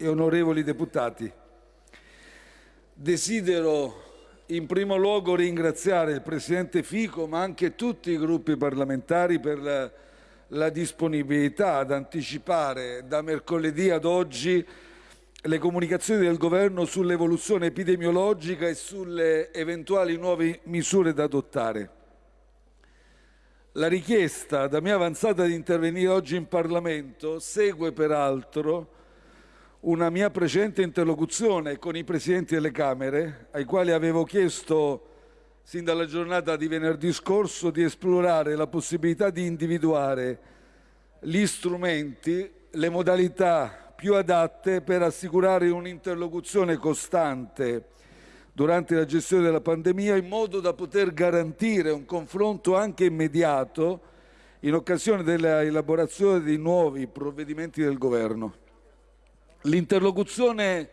e onorevoli deputati, desidero in primo luogo ringraziare il Presidente Fico, ma anche tutti i gruppi parlamentari per la, la disponibilità ad anticipare da mercoledì ad oggi le comunicazioni del Governo sull'evoluzione epidemiologica e sulle eventuali nuove misure da adottare. La richiesta da me avanzata di intervenire oggi in Parlamento segue peraltro una mia precedente interlocuzione con i Presidenti delle Camere, ai quali avevo chiesto sin dalla giornata di venerdì scorso di esplorare la possibilità di individuare gli strumenti, le modalità più adatte per assicurare un'interlocuzione costante durante la gestione della pandemia in modo da poter garantire un confronto anche immediato in occasione dell'elaborazione di nuovi provvedimenti del Governo. L'interlocuzione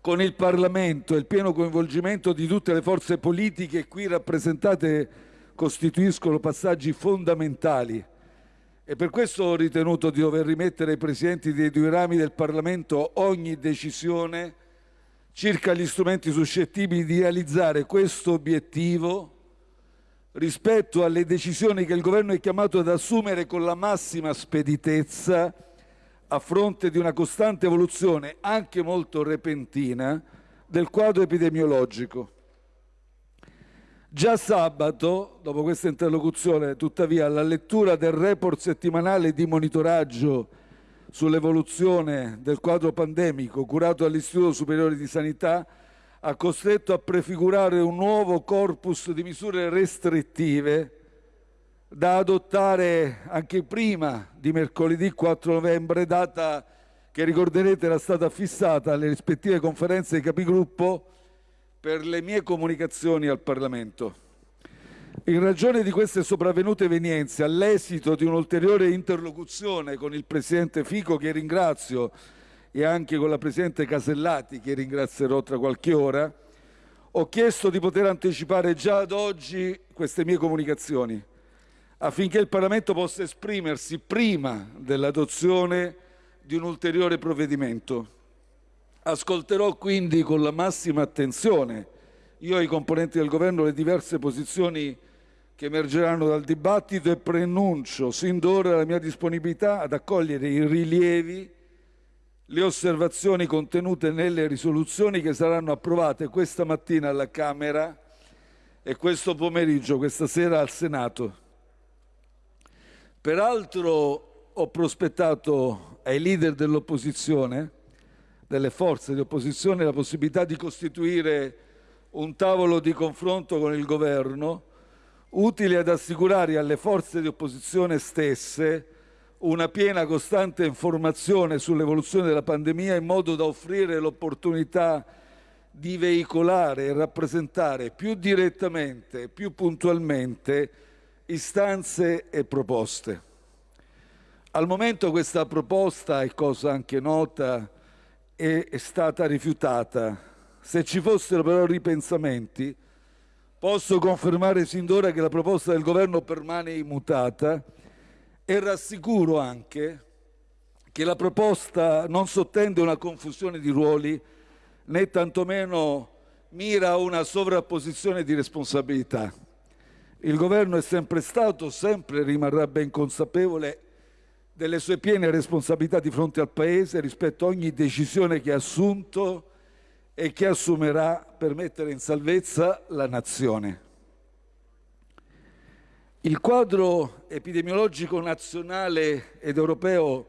con il Parlamento e il pieno coinvolgimento di tutte le forze politiche qui rappresentate costituiscono passaggi fondamentali. E per questo ho ritenuto di dover rimettere ai Presidenti dei due rami del Parlamento ogni decisione circa gli strumenti suscettibili di realizzare questo obiettivo rispetto alle decisioni che il Governo è chiamato ad assumere con la massima speditezza a fronte di una costante evoluzione, anche molto repentina, del quadro epidemiologico. Già sabato, dopo questa interlocuzione, tuttavia, la lettura del report settimanale di monitoraggio sull'evoluzione del quadro pandemico curato dall'Istituto Superiore di Sanità ha costretto a prefigurare un nuovo corpus di misure restrittive da adottare anche prima di mercoledì 4 novembre, data che ricorderete era stata fissata alle rispettive conferenze di capigruppo per le mie comunicazioni al Parlamento. In ragione di queste sopravvenute evenienze, all'esito di un'ulteriore interlocuzione con il Presidente Fico, che ringrazio, e anche con la Presidente Casellati, che ringrazierò tra qualche ora, ho chiesto di poter anticipare già ad oggi queste mie comunicazioni affinché il Parlamento possa esprimersi prima dell'adozione di un ulteriore provvedimento. Ascolterò quindi con la massima attenzione, io e i componenti del Governo, le diverse posizioni che emergeranno dal dibattito e preannuncio sin d'ora la mia disponibilità ad accogliere i rilievi, le osservazioni contenute nelle risoluzioni che saranno approvate questa mattina alla Camera e questo pomeriggio, questa sera al Senato. Peraltro ho prospettato ai leader dell'opposizione, delle forze di opposizione, la possibilità di costituire un tavolo di confronto con il governo utile ad assicurare alle forze di opposizione stesse una piena costante informazione sull'evoluzione della pandemia in modo da offrire l'opportunità di veicolare e rappresentare più direttamente, più puntualmente istanze e proposte. Al momento questa proposta, è cosa anche nota, è, è stata rifiutata. Se ci fossero però ripensamenti, posso confermare sin d'ora che la proposta del Governo permane immutata e rassicuro anche che la proposta non sottende una confusione di ruoli né tantomeno mira a una sovrapposizione di responsabilità. Il Governo è sempre stato, sempre rimarrà ben consapevole delle sue piene responsabilità di fronte al Paese rispetto a ogni decisione che ha assunto e che assumerà per mettere in salvezza la Nazione. Il quadro epidemiologico nazionale ed europeo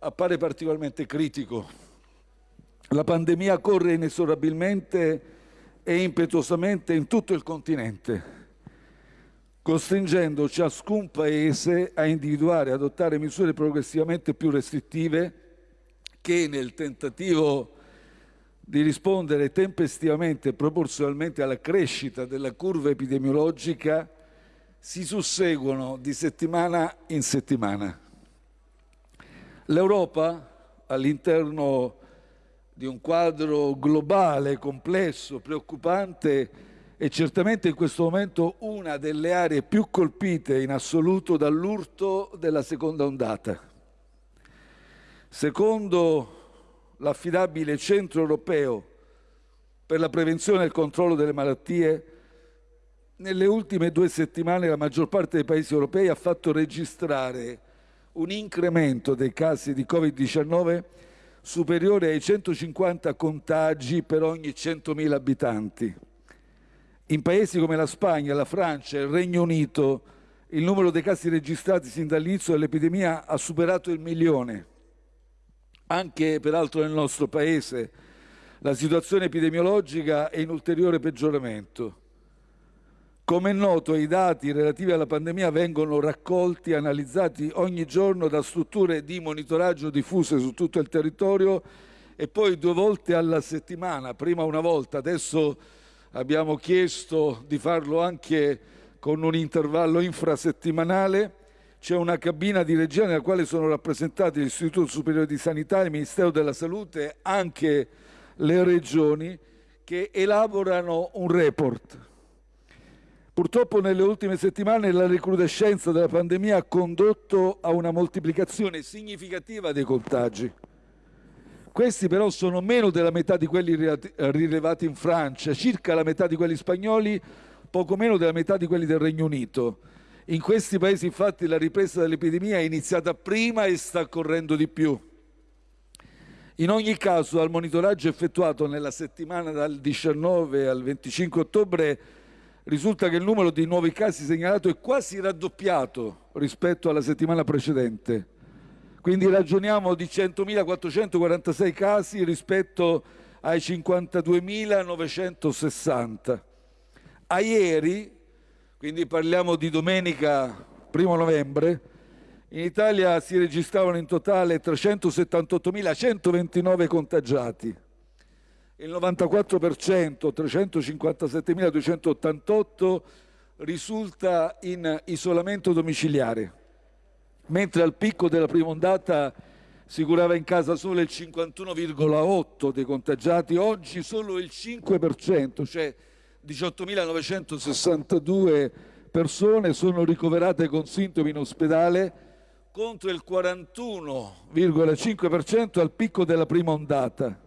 appare particolarmente critico. La pandemia corre inesorabilmente e impetuosamente in tutto il continente costringendo ciascun Paese a individuare e adottare misure progressivamente più restrittive che, nel tentativo di rispondere tempestivamente e proporzionalmente alla crescita della curva epidemiologica, si susseguono di settimana in settimana. L'Europa, all'interno di un quadro globale, complesso, preoccupante, è certamente in questo momento una delle aree più colpite in assoluto dall'urto della seconda ondata. Secondo l'affidabile Centro europeo per la prevenzione e il controllo delle malattie, nelle ultime due settimane la maggior parte dei paesi europei ha fatto registrare un incremento dei casi di Covid-19 superiore ai 150 contagi per ogni 100.000 abitanti. In paesi come la Spagna, la Francia e il Regno Unito il numero dei casi registrati sin dall'inizio dell'epidemia ha superato il milione. Anche peraltro nel nostro Paese la situazione epidemiologica è in ulteriore peggioramento. Come è noto, i dati relativi alla pandemia vengono raccolti e analizzati ogni giorno da strutture di monitoraggio diffuse su tutto il territorio e poi due volte alla settimana, prima una volta, adesso abbiamo chiesto di farlo anche con un intervallo infrasettimanale. C'è una cabina di regia nella quale sono rappresentati l'Istituto Superiore di Sanità, il Ministero della Salute, anche le regioni che elaborano un report Purtroppo nelle ultime settimane la recrudescenza della pandemia ha condotto a una moltiplicazione significativa dei contagi. Questi però sono meno della metà di quelli rilevati in Francia, circa la metà di quelli spagnoli, poco meno della metà di quelli del Regno Unito. In questi paesi infatti la ripresa dell'epidemia è iniziata prima e sta correndo di più. In ogni caso, al monitoraggio effettuato nella settimana dal 19 al 25 ottobre risulta che il numero di nuovi casi segnalato è quasi raddoppiato rispetto alla settimana precedente. Quindi ragioniamo di 100.446 casi rispetto ai 52.960. A ieri, quindi parliamo di domenica 1 novembre, in Italia si registravano in totale 378.129 contagiati, il 94%, 357.288, risulta in isolamento domiciliare, mentre al picco della prima ondata si curava in casa solo il 51,8 dei contagiati, oggi solo il 5%, cioè 18.962 persone sono ricoverate con sintomi in ospedale contro il 41,5% al picco della prima ondata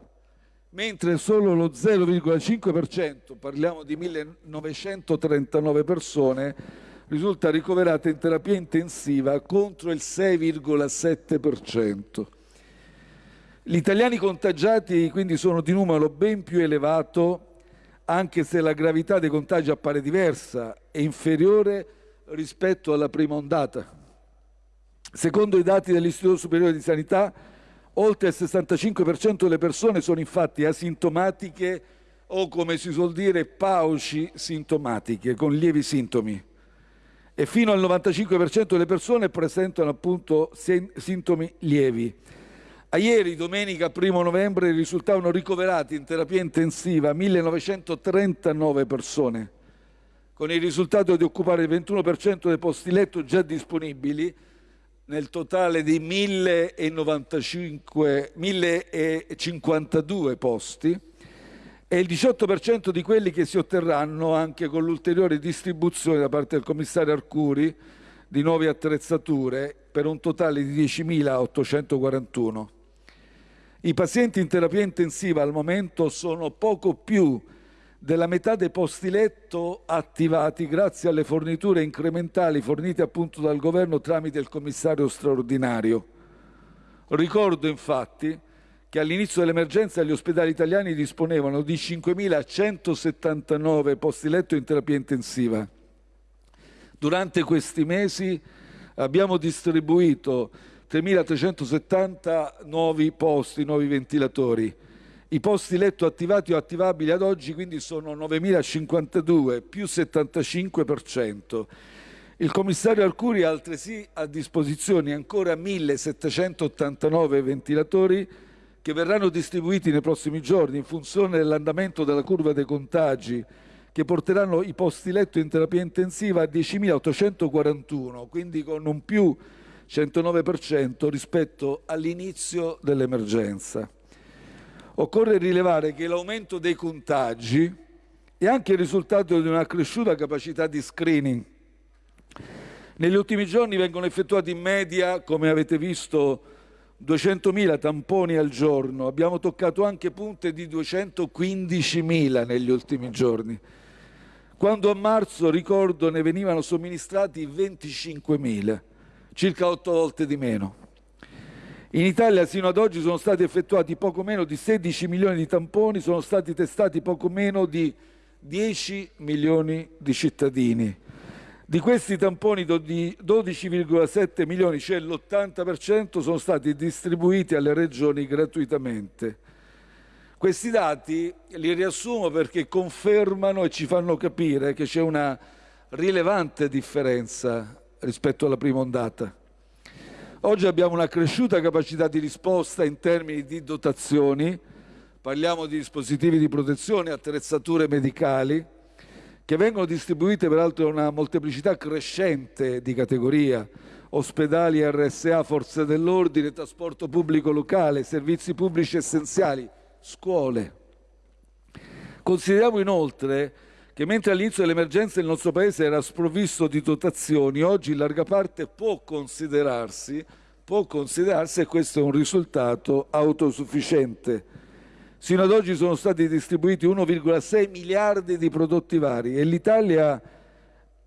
mentre solo lo 0,5%, parliamo di 1939 persone, risulta ricoverata in terapia intensiva contro il 6,7%. Gli italiani contagiati quindi sono di numero ben più elevato, anche se la gravità dei contagi appare diversa e inferiore rispetto alla prima ondata. Secondo i dati dell'Istituto Superiore di Sanità, Oltre il 65% delle persone sono infatti asintomatiche o, come si suol dire, pauci sintomatiche, con lievi sintomi. E fino al 95% delle persone presentano appunto sintomi lievi. A ieri, domenica 1 novembre, risultavano ricoverati in terapia intensiva 1939 persone, con il risultato di occupare il 21% dei posti letto già disponibili nel totale di 1052 posti e il 18% di quelli che si otterranno anche con l'ulteriore distribuzione da parte del commissario Arcuri di nuove attrezzature per un totale di 10.841. I pazienti in terapia intensiva al momento sono poco più della metà dei posti letto attivati grazie alle forniture incrementali fornite appunto dal governo tramite il commissario straordinario. Ricordo infatti che all'inizio dell'emergenza gli ospedali italiani disponevano di 5.179 posti letto in terapia intensiva. Durante questi mesi abbiamo distribuito 3.370 nuovi posti, nuovi ventilatori i posti letto attivati o attivabili ad oggi quindi sono 9.052, più 75%. Il commissario Arcuri ha altresì a disposizione ancora 1.789 ventilatori che verranno distribuiti nei prossimi giorni in funzione dell'andamento della curva dei contagi che porteranno i posti letto in terapia intensiva a 10.841, quindi con un più 109% rispetto all'inizio dell'emergenza. Occorre rilevare che l'aumento dei contagi è anche il risultato di una cresciuta capacità di screening. Negli ultimi giorni vengono effettuati in media, come avete visto 200.000 tamponi al giorno, abbiamo toccato anche punte di 215.000 negli ultimi giorni, quando a marzo, ricordo, ne venivano somministrati 25.000, circa otto volte di meno. In Italia sino ad oggi sono stati effettuati poco meno di 16 milioni di tamponi, sono stati testati poco meno di 10 milioni di cittadini. Di questi tamponi di 12,7 milioni, cioè l'80%, sono stati distribuiti alle regioni gratuitamente. Questi dati li riassumo perché confermano e ci fanno capire che c'è una rilevante differenza rispetto alla prima ondata. Oggi abbiamo una cresciuta capacità di risposta in termini di dotazioni, parliamo di dispositivi di protezione, attrezzature medicali, che vengono distribuite peraltro in una molteplicità crescente di categoria, ospedali, RSA, forze dell'ordine, trasporto pubblico locale, servizi pubblici essenziali, scuole. Consideriamo inoltre che mentre all'inizio dell'emergenza il nostro Paese era sprovvisto di dotazioni, oggi in larga parte può considerarsi, può considerarsi e questo è un risultato autosufficiente. Sino ad oggi sono stati distribuiti 1,6 miliardi di prodotti vari e l'Italia,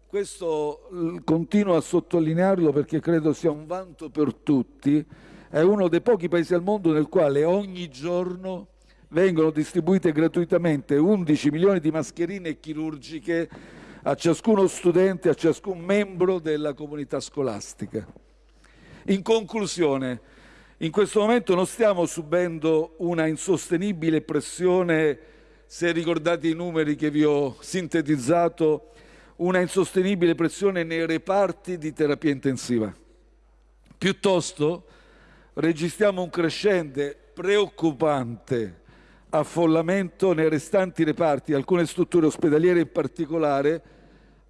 questo continuo a sottolinearlo perché credo sia un vanto per tutti, è uno dei pochi paesi al mondo nel quale ogni giorno vengono distribuite gratuitamente 11 milioni di mascherine chirurgiche a ciascuno studente, a ciascun membro della comunità scolastica. In conclusione, in questo momento non stiamo subendo una insostenibile pressione, se ricordate i numeri che vi ho sintetizzato, una insostenibile pressione nei reparti di terapia intensiva. Piuttosto registriamo un crescente preoccupante affollamento nei restanti reparti, alcune strutture ospedaliere in particolare,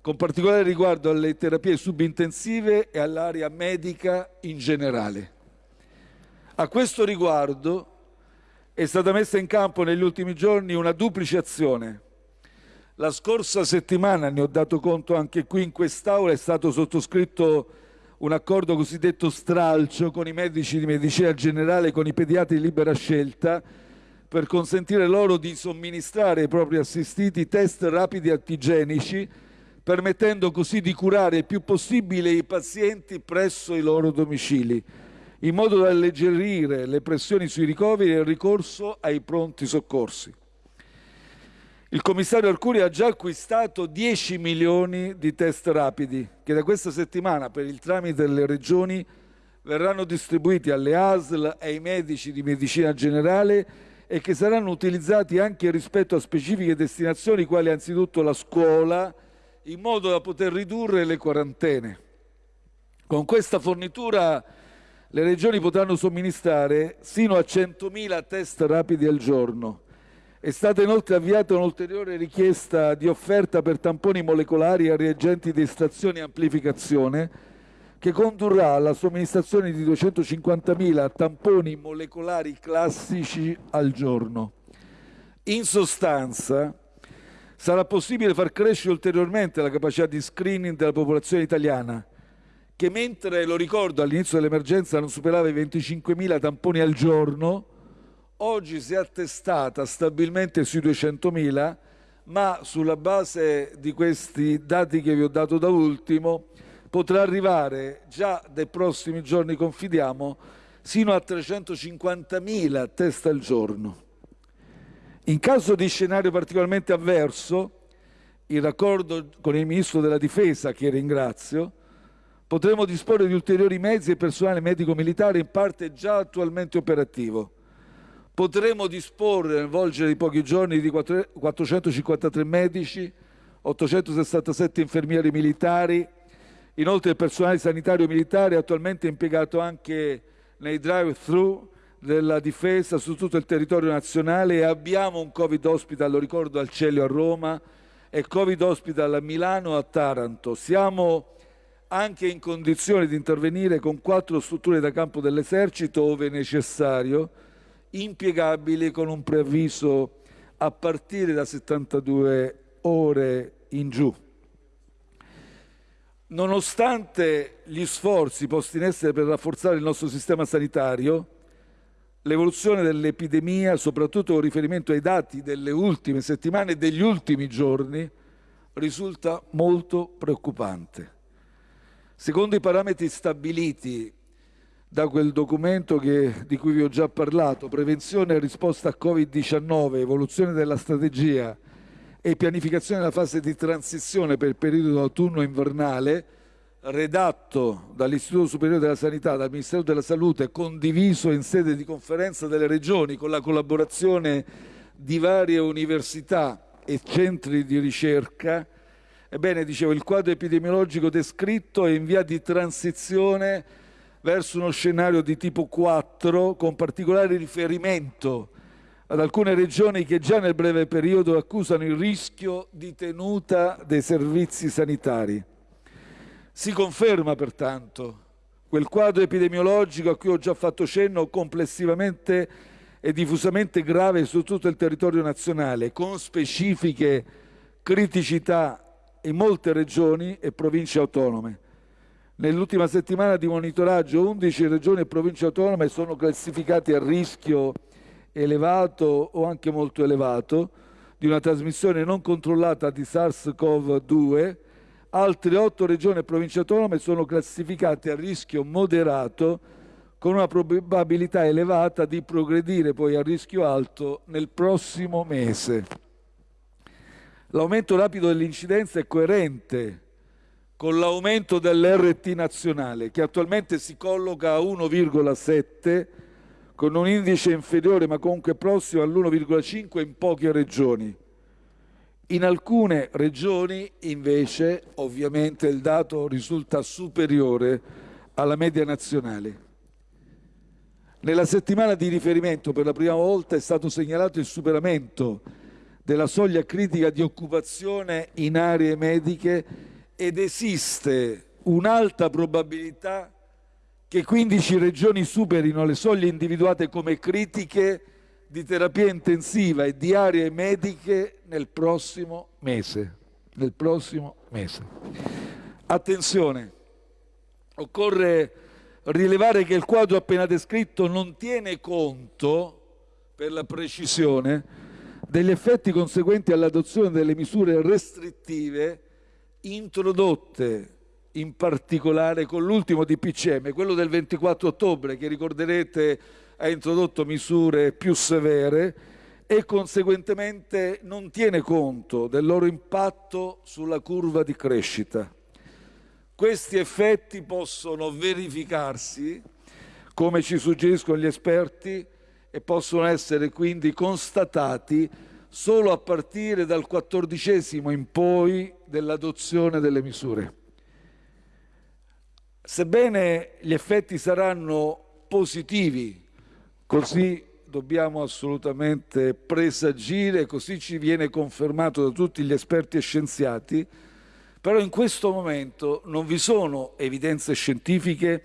con particolare riguardo alle terapie subintensive e all'area medica in generale. A questo riguardo è stata messa in campo negli ultimi giorni una duplice azione. La scorsa settimana, ne ho dato conto anche qui in quest'Aula, è stato sottoscritto un accordo cosiddetto stralcio con i medici di medicina generale, con i pediatri di libera scelta, per consentire loro di somministrare ai propri assistiti test rapidi antigenici, permettendo così di curare il più possibile i pazienti presso i loro domicili, in modo da alleggerire le pressioni sui ricoveri e il ricorso ai pronti soccorsi. Il commissario Arcuri ha già acquistato 10 milioni di test rapidi che da questa settimana, per il tramite delle regioni, verranno distribuiti alle ASL e ai medici di medicina generale e che saranno utilizzati anche rispetto a specifiche destinazioni quali anzitutto la scuola, in modo da poter ridurre le quarantene. Con questa fornitura le regioni potranno somministrare sino a 100.000 test rapidi al giorno. È stata inoltre avviata un'ulteriore richiesta di offerta per tamponi molecolari a reagenti di estrazione e amplificazione che condurrà alla somministrazione di 250.000 tamponi molecolari classici al giorno. In sostanza, sarà possibile far crescere ulteriormente la capacità di screening della popolazione italiana, che mentre, lo ricordo, all'inizio dell'emergenza non superava i 25.000 tamponi al giorno, oggi si è attestata stabilmente sui 200.000, ma sulla base di questi dati che vi ho dato da ultimo, potrà arrivare già dai prossimi giorni, confidiamo, sino a 350.000 test al giorno. In caso di scenario particolarmente avverso, in raccordo con il Ministro della Difesa, che ringrazio, potremo disporre di ulteriori mezzi e personale medico-militare in parte già attualmente operativo. Potremo disporre nel volgere di pochi giorni di 453 medici, 867 infermieri militari, Inoltre il personale sanitario militare è attualmente impiegato anche nei drive-thru della difesa su tutto il territorio nazionale e abbiamo un Covid hospital, lo ricordo, al Celio a Roma e Covid hospital a Milano a Taranto. Siamo anche in condizione di intervenire con quattro strutture da campo dell'esercito, ove necessario, impiegabili con un preavviso a partire da 72 ore in giù. Nonostante gli sforzi posti in essere per rafforzare il nostro sistema sanitario, l'evoluzione dell'epidemia, soprattutto con riferimento ai dati delle ultime settimane e degli ultimi giorni, risulta molto preoccupante. Secondo i parametri stabiliti da quel documento che, di cui vi ho già parlato, prevenzione e risposta a Covid-19, evoluzione della strategia e pianificazione della fase di transizione per il periodo autunno-invernale, redatto dall'Istituto Superiore della Sanità, dal Ministero della Salute, condiviso in sede di conferenza delle regioni con la collaborazione di varie università e centri di ricerca, ebbene, dicevo, il quadro epidemiologico descritto è in via di transizione verso uno scenario di tipo 4 con particolare riferimento ad alcune regioni che già nel breve periodo accusano il rischio di tenuta dei servizi sanitari. Si conferma pertanto quel quadro epidemiologico a cui ho già fatto cenno complessivamente e diffusamente grave su tutto il territorio nazionale, con specifiche criticità in molte regioni e province autonome. Nell'ultima settimana di monitoraggio 11 regioni e province autonome sono classificate a rischio elevato o anche molto elevato di una trasmissione non controllata di SARS-CoV-2, altre otto regioni e province autonome sono classificate a rischio moderato con una probabilità elevata di progredire poi a rischio alto nel prossimo mese. L'aumento rapido dell'incidenza è coerente con l'aumento dell'RT nazionale, che attualmente si colloca a 1,7 con un indice inferiore ma comunque prossimo all'1,5 in poche regioni. In alcune regioni invece ovviamente il dato risulta superiore alla media nazionale. Nella settimana di riferimento per la prima volta è stato segnalato il superamento della soglia critica di occupazione in aree mediche ed esiste un'alta probabilità che 15 regioni superino le soglie individuate come critiche di terapia intensiva e di aree mediche nel prossimo mese. Nel prossimo mese. Attenzione, occorre rilevare che il quadro appena descritto non tiene conto, per la precisione, degli effetti conseguenti all'adozione delle misure restrittive introdotte in particolare con l'ultimo DPCM, quello del 24 ottobre, che ricorderete ha introdotto misure più severe e conseguentemente non tiene conto del loro impatto sulla curva di crescita. Questi effetti possono verificarsi, come ci suggeriscono gli esperti, e possono essere quindi constatati solo a partire dal quattordicesimo in poi dell'adozione delle misure. Sebbene gli effetti saranno positivi, così dobbiamo assolutamente presagire, così ci viene confermato da tutti gli esperti e scienziati, però in questo momento non vi sono evidenze scientifiche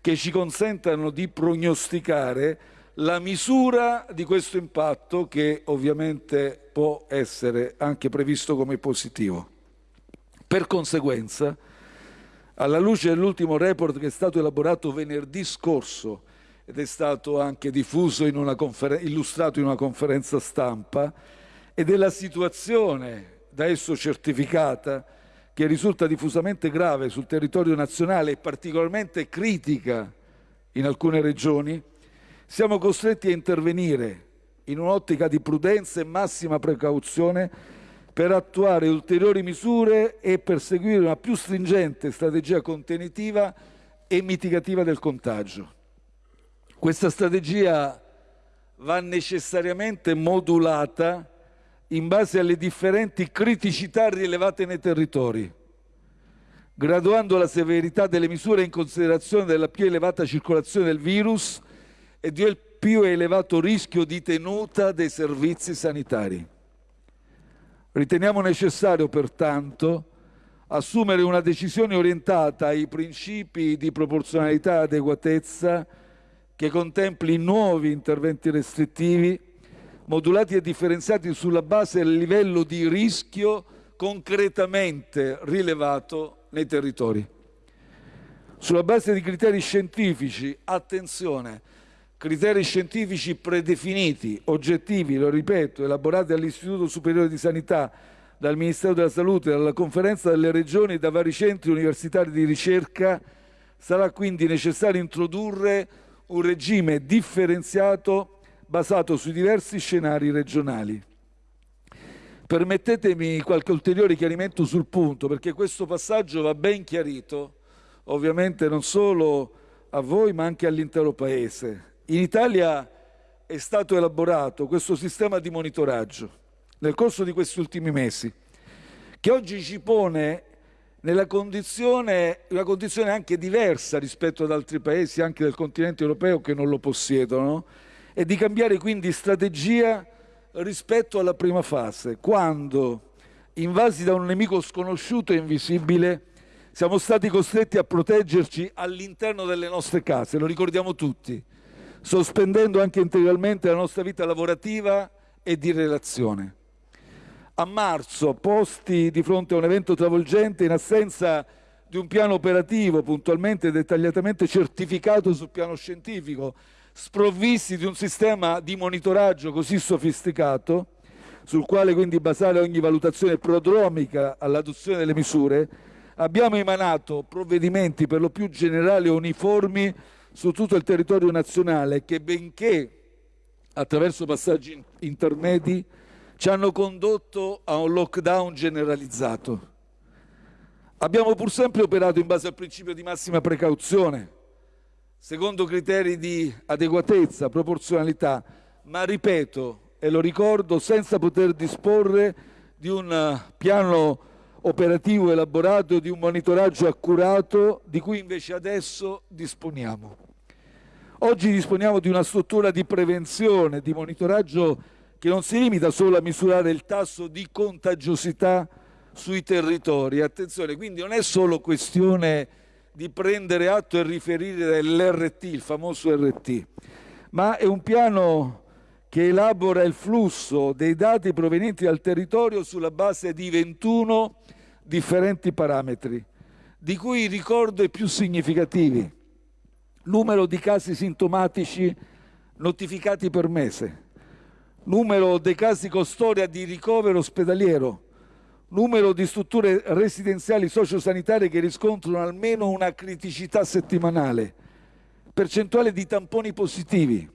che ci consentano di prognosticare la misura di questo impatto che ovviamente può essere anche previsto come positivo. Per conseguenza, alla luce dell'ultimo report che è stato elaborato venerdì scorso ed è stato anche diffuso in illustrato in una conferenza stampa e della situazione da esso certificata che risulta diffusamente grave sul territorio nazionale e particolarmente critica in alcune regioni, siamo costretti a intervenire in un'ottica di prudenza e massima precauzione per attuare ulteriori misure e perseguire una più stringente strategia contenitiva e mitigativa del contagio. Questa strategia va necessariamente modulata in base alle differenti criticità rilevate nei territori, graduando la severità delle misure in considerazione della più elevata circolazione del virus e del più elevato rischio di tenuta dei servizi sanitari. Riteniamo necessario, pertanto, assumere una decisione orientata ai principi di proporzionalità e adeguatezza che contempli nuovi interventi restrittivi modulati e differenziati sulla base del livello di rischio concretamente rilevato nei territori. Sulla base di criteri scientifici, attenzione, criteri scientifici predefiniti, oggettivi, lo ripeto, elaborati dall'Istituto Superiore di Sanità, dal Ministero della Salute, dalla Conferenza delle Regioni e da vari centri universitari di ricerca, sarà quindi necessario introdurre un regime differenziato basato sui diversi scenari regionali. Permettetemi qualche ulteriore chiarimento sul punto, perché questo passaggio va ben chiarito, ovviamente non solo a voi, ma anche all'intero Paese. In Italia è stato elaborato questo sistema di monitoraggio nel corso di questi ultimi mesi, che oggi ci pone nella condizione, una condizione anche diversa rispetto ad altri paesi, anche del continente europeo, che non lo possiedono, e di cambiare quindi strategia rispetto alla prima fase, quando, invasi da un nemico sconosciuto e invisibile, siamo stati costretti a proteggerci all'interno delle nostre case, lo ricordiamo tutti sospendendo anche integralmente la nostra vita lavorativa e di relazione. A marzo, posti di fronte a un evento travolgente in assenza di un piano operativo puntualmente e dettagliatamente certificato sul piano scientifico, sprovvisti di un sistema di monitoraggio così sofisticato, sul quale quindi basare ogni valutazione prodromica all'adozione delle misure, abbiamo emanato provvedimenti per lo più generali e uniformi su tutto il territorio nazionale che, benché attraverso passaggi intermedi, ci hanno condotto a un lockdown generalizzato. Abbiamo pur sempre operato in base al principio di massima precauzione, secondo criteri di adeguatezza, proporzionalità, ma ripeto e lo ricordo, senza poter disporre di un piano operativo elaborato, di un monitoraggio accurato di cui invece adesso disponiamo. Oggi disponiamo di una struttura di prevenzione, di monitoraggio che non si limita solo a misurare il tasso di contagiosità sui territori. Attenzione, quindi non è solo questione di prendere atto e riferire dell'RT, il famoso RT, ma è un piano che elabora il flusso dei dati provenienti dal territorio sulla base di 21 differenti parametri, di cui ricordo i più significativi numero di casi sintomatici notificati per mese, numero dei casi con storia di ricovero ospedaliero, numero di strutture residenziali sociosanitarie che riscontrano almeno una criticità settimanale, percentuale di tamponi positivi,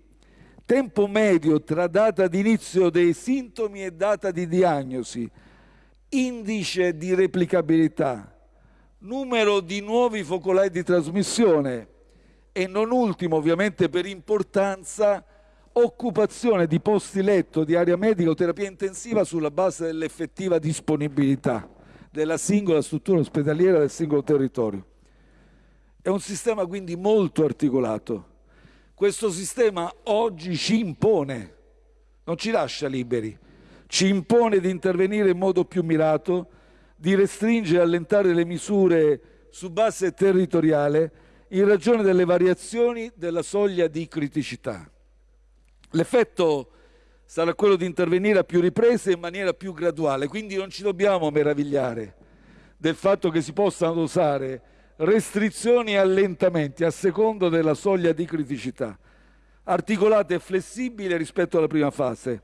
tempo medio tra data di inizio dei sintomi e data di diagnosi, indice di replicabilità, numero di nuovi focolai di trasmissione, e non ultimo ovviamente per importanza occupazione di posti letto di area medica o terapia intensiva sulla base dell'effettiva disponibilità della singola struttura ospedaliera del singolo territorio. È un sistema quindi molto articolato. Questo sistema oggi ci impone, non ci lascia liberi, ci impone di intervenire in modo più mirato, di restringere e allentare le misure su base territoriale in ragione delle variazioni della soglia di criticità. L'effetto sarà quello di intervenire a più riprese in maniera più graduale, quindi non ci dobbiamo meravigliare del fatto che si possano dosare restrizioni e allentamenti a secondo della soglia di criticità, articolate e flessibili rispetto alla prima fase,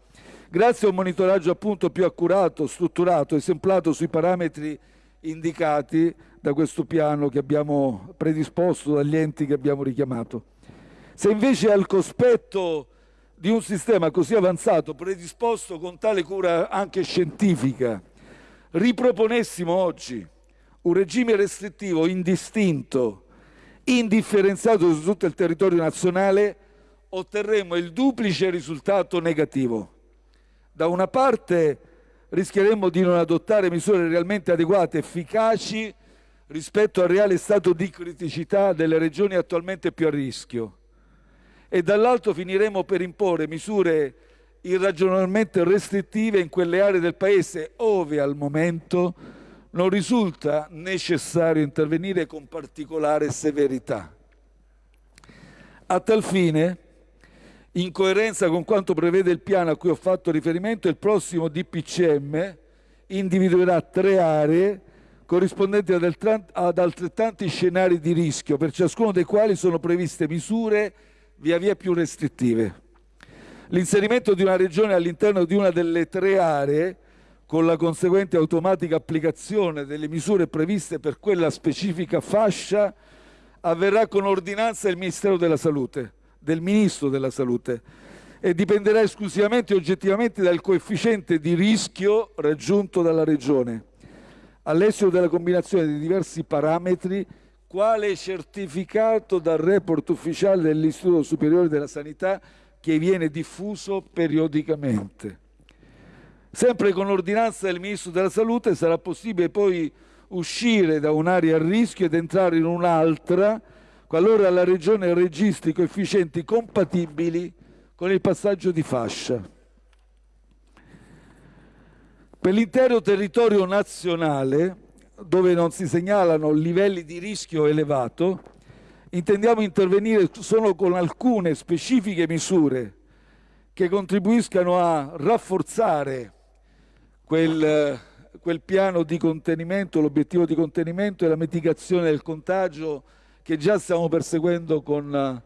grazie a un monitoraggio appunto più accurato, strutturato, esemplato sui parametri indicati da questo piano che abbiamo predisposto dagli enti che abbiamo richiamato. Se invece al cospetto di un sistema così avanzato, predisposto con tale cura anche scientifica, riproponessimo oggi un regime restrittivo indistinto, indifferenziato su tutto il territorio nazionale, otterremo il duplice risultato negativo. Da una parte rischieremmo di non adottare misure realmente adeguate, efficaci rispetto al reale stato di criticità delle regioni attualmente più a rischio e dall'altro finiremo per imporre misure irragionevolmente restrittive in quelle aree del Paese ove al momento non risulta necessario intervenire con particolare severità. A tal fine, in coerenza con quanto prevede il piano a cui ho fatto riferimento, il prossimo DPCM individuerà tre aree corrispondenti ad altrettanti scenari di rischio, per ciascuno dei quali sono previste misure via via più restrittive. L'inserimento di una regione all'interno di una delle tre aree, con la conseguente automatica applicazione delle misure previste per quella specifica fascia, avverrà con ordinanza del Ministero della Salute, del Ministro della Salute, e dipenderà esclusivamente e oggettivamente dal coefficiente di rischio raggiunto dalla Regione, all'esito della combinazione di diversi parametri, quale certificato dal report ufficiale dell'Istituto Superiore della Sanità che viene diffuso periodicamente. Sempre con ordinanza del Ministro della Salute sarà possibile poi uscire da un'area a rischio ed entrare in un'altra qualora la Regione registri coefficienti compatibili con il passaggio di fascia. Per l'intero territorio nazionale, dove non si segnalano livelli di rischio elevato, intendiamo intervenire solo con alcune specifiche misure che contribuiscano a rafforzare quel, quel piano di contenimento, l'obiettivo di contenimento e la mitigazione del contagio che già stiamo perseguendo con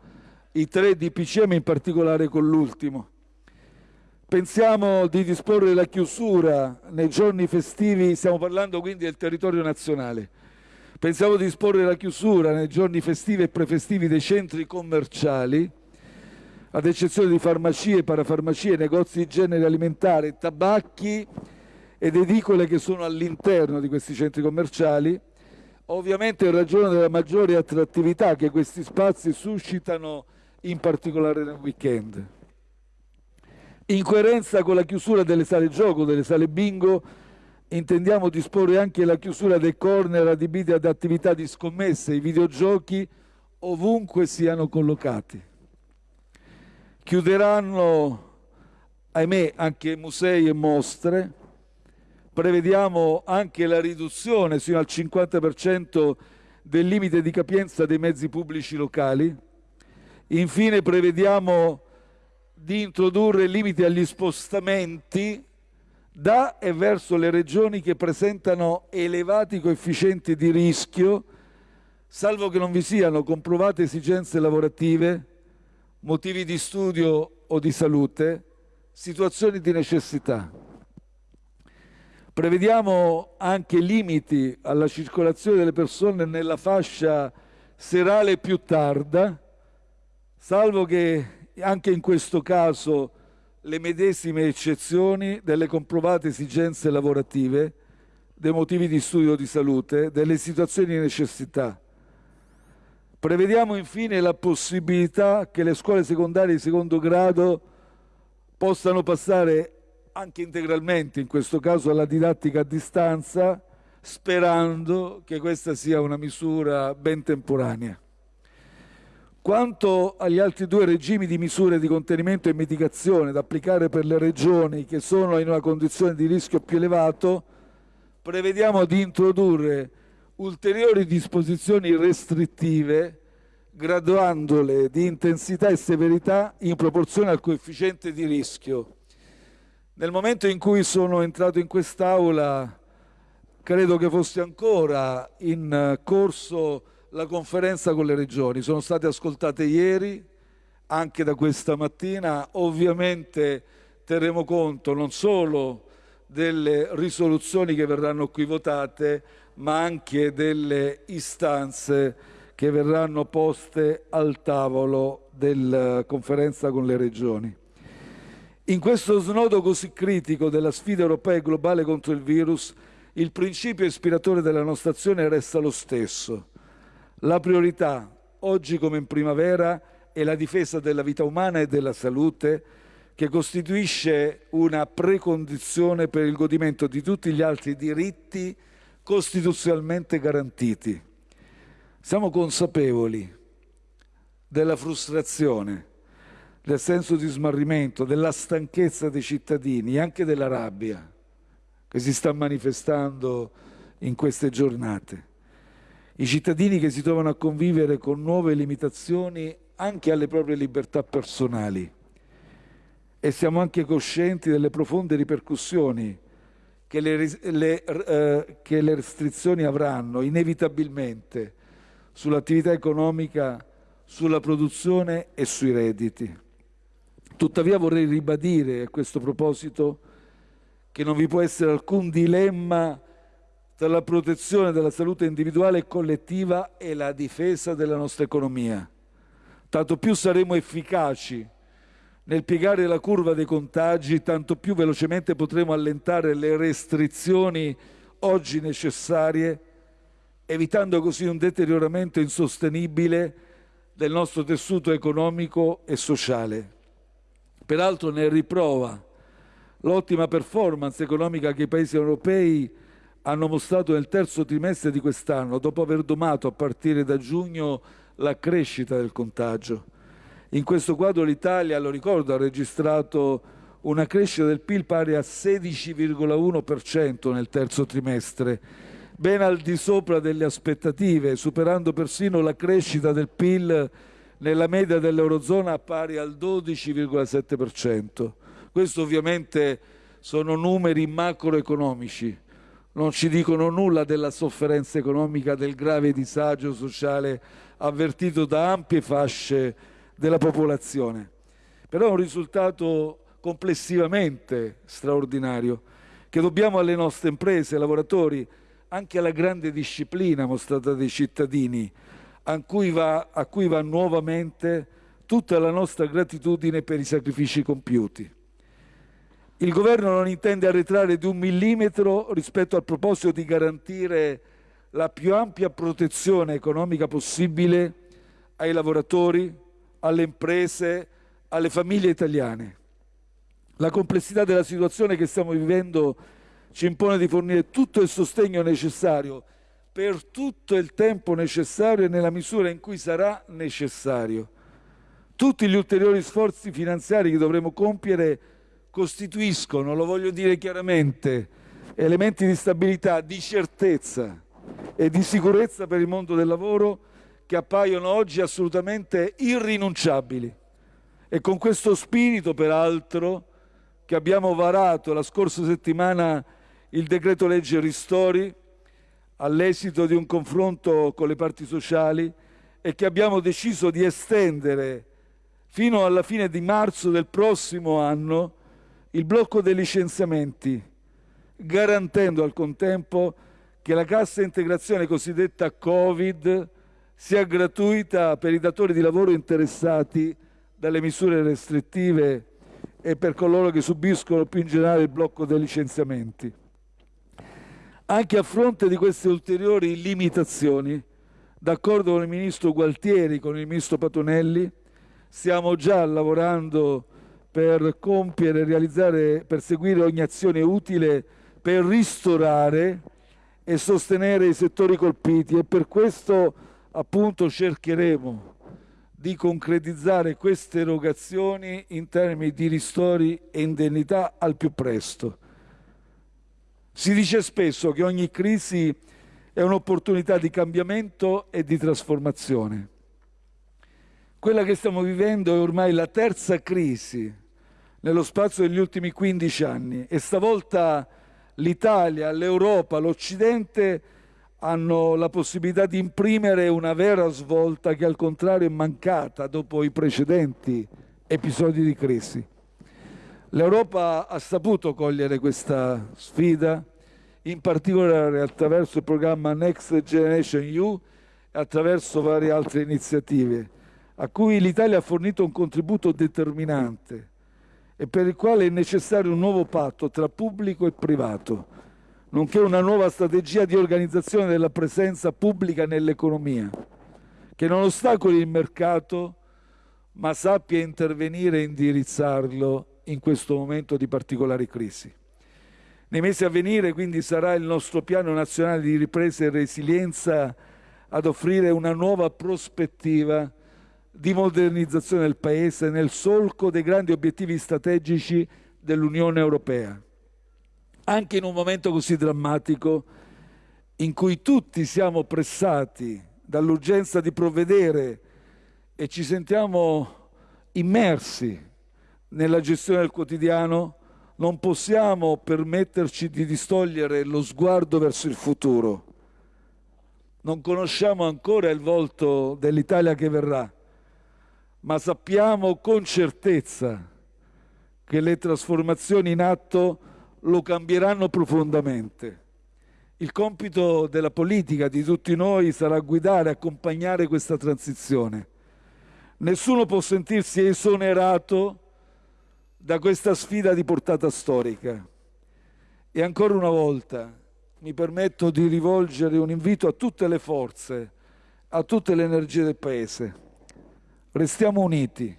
i tre DPCM, in particolare con l'ultimo. Pensiamo di disporre la chiusura nei giorni festivi, stiamo parlando quindi del territorio nazionale, pensiamo di disporre la chiusura nei giorni festivi e prefestivi dei centri commerciali, ad eccezione di farmacie, parafarmacie, negozi di genere alimentare, tabacchi ed edicole che sono all'interno di questi centri commerciali, ovviamente in ragione della maggiore attrattività che questi spazi suscitano in particolare nel weekend. In coerenza con la chiusura delle sale gioco, delle sale bingo, intendiamo disporre anche la chiusura dei corner adibiti ad attività di scommesse, i videogiochi, ovunque siano collocati. Chiuderanno, ahimè, anche musei e mostre. Prevediamo anche la riduzione sino al 50% del limite di capienza dei mezzi pubblici locali Infine prevediamo di introdurre limiti agli spostamenti da e verso le regioni che presentano elevati coefficienti di rischio, salvo che non vi siano comprovate esigenze lavorative, motivi di studio o di salute, situazioni di necessità. Prevediamo anche limiti alla circolazione delle persone nella fascia serale più tarda, salvo che anche in questo caso le medesime eccezioni delle comprovate esigenze lavorative, dei motivi di studio di salute, delle situazioni di necessità. Prevediamo infine la possibilità che le scuole secondarie di secondo grado possano passare anche integralmente, in questo caso, alla didattica a distanza, sperando che questa sia una misura ben temporanea. Quanto agli altri due regimi di misure di contenimento e mitigazione da applicare per le regioni che sono in una condizione di rischio più elevato, prevediamo di introdurre ulteriori disposizioni restrittive graduandole di intensità e severità in proporzione al coefficiente di rischio. Nel momento in cui sono entrato in quest'Aula credo che fosse ancora in corso la conferenza con le regioni. Sono state ascoltate ieri, anche da questa mattina. Ovviamente terremo conto non solo delle risoluzioni che verranno qui votate, ma anche delle istanze che verranno poste al tavolo della conferenza con le regioni. In questo snodo così critico della sfida europea e globale contro il virus, il principio ispiratore della nostra azione resta lo stesso, la priorità, oggi come in primavera, è la difesa della vita umana e della salute, che costituisce una precondizione per il godimento di tutti gli altri diritti costituzionalmente garantiti. Siamo consapevoli della frustrazione, del senso di smarrimento, della stanchezza dei cittadini anche della rabbia che si sta manifestando in queste giornate i cittadini che si trovano a convivere con nuove limitazioni anche alle proprie libertà personali e siamo anche coscienti delle profonde ripercussioni che le, le, eh, che le restrizioni avranno inevitabilmente sull'attività economica, sulla produzione e sui redditi. Tuttavia vorrei ribadire a questo proposito che non vi può essere alcun dilemma tra la protezione della salute individuale e collettiva e la difesa della nostra economia. Tanto più saremo efficaci nel piegare la curva dei contagi, tanto più velocemente potremo allentare le restrizioni oggi necessarie, evitando così un deterioramento insostenibile del nostro tessuto economico e sociale. Peraltro ne riprova l'ottima performance economica che i paesi europei hanno mostrato nel terzo trimestre di quest'anno, dopo aver domato a partire da giugno la crescita del contagio. In questo quadro l'Italia, lo ricordo, ha registrato una crescita del PIL pari a 16,1% nel terzo trimestre, ben al di sopra delle aspettative, superando persino la crescita del PIL nella media dell'Eurozona pari al 12,7%. Questo ovviamente sono numeri macroeconomici, non ci dicono nulla della sofferenza economica, del grave disagio sociale avvertito da ampie fasce della popolazione. Però è un risultato complessivamente straordinario che dobbiamo alle nostre imprese, ai lavoratori, anche alla grande disciplina mostrata dai cittadini, a cui va, a cui va nuovamente tutta la nostra gratitudine per i sacrifici compiuti. Il Governo non intende arretrare di un millimetro rispetto al proposito di garantire la più ampia protezione economica possibile ai lavoratori, alle imprese, alle famiglie italiane. La complessità della situazione che stiamo vivendo ci impone di fornire tutto il sostegno necessario per tutto il tempo necessario e nella misura in cui sarà necessario. Tutti gli ulteriori sforzi finanziari che dovremo compiere costituiscono, lo voglio dire chiaramente, elementi di stabilità, di certezza e di sicurezza per il mondo del lavoro che appaiono oggi assolutamente irrinunciabili. E con questo spirito, peraltro, che abbiamo varato la scorsa settimana il decreto legge Ristori, all'esito di un confronto con le parti sociali, e che abbiamo deciso di estendere fino alla fine di marzo del prossimo anno il blocco dei licenziamenti, garantendo al contempo che la cassa integrazione cosiddetta Covid sia gratuita per i datori di lavoro interessati dalle misure restrittive e per coloro che subiscono più in generale il blocco dei licenziamenti. Anche a fronte di queste ulteriori limitazioni, d'accordo con il ministro Gualtieri, con il ministro Patonelli, stiamo già lavorando per compiere, realizzare, per seguire ogni azione utile per ristorare e sostenere i settori colpiti e per questo appunto cercheremo di concretizzare queste erogazioni in termini di ristori e indennità al più presto. Si dice spesso che ogni crisi è un'opportunità di cambiamento e di trasformazione. Quella che stiamo vivendo è ormai la terza crisi nello spazio degli ultimi 15 anni e stavolta l'Italia, l'Europa, l'Occidente hanno la possibilità di imprimere una vera svolta che al contrario è mancata dopo i precedenti episodi di crisi. L'Europa ha saputo cogliere questa sfida, in particolare attraverso il programma Next Generation EU e attraverso varie altre iniziative, a cui l'Italia ha fornito un contributo determinante e per il quale è necessario un nuovo patto tra pubblico e privato, nonché una nuova strategia di organizzazione della presenza pubblica nell'economia, che non ostacoli il mercato, ma sappia intervenire e indirizzarlo in questo momento di particolare crisi. Nei mesi a venire, quindi, sarà il nostro piano nazionale di ripresa e resilienza ad offrire una nuova prospettiva di modernizzazione del Paese nel solco dei grandi obiettivi strategici dell'Unione Europea. Anche in un momento così drammatico, in cui tutti siamo pressati dall'urgenza di provvedere e ci sentiamo immersi nella gestione del quotidiano, non possiamo permetterci di distogliere lo sguardo verso il futuro. Non conosciamo ancora il volto dell'Italia che verrà, ma sappiamo con certezza che le trasformazioni in atto lo cambieranno profondamente. Il compito della politica, di tutti noi, sarà guidare e accompagnare questa transizione. Nessuno può sentirsi esonerato da questa sfida di portata storica. E ancora una volta mi permetto di rivolgere un invito a tutte le forze, a tutte le energie del Paese. Restiamo uniti,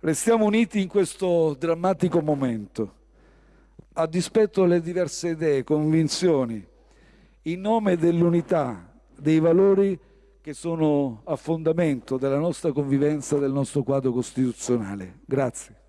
restiamo uniti in questo drammatico momento, a dispetto delle diverse idee, convinzioni, in nome dell'unità, dei valori che sono a fondamento della nostra convivenza, del nostro quadro costituzionale. Grazie.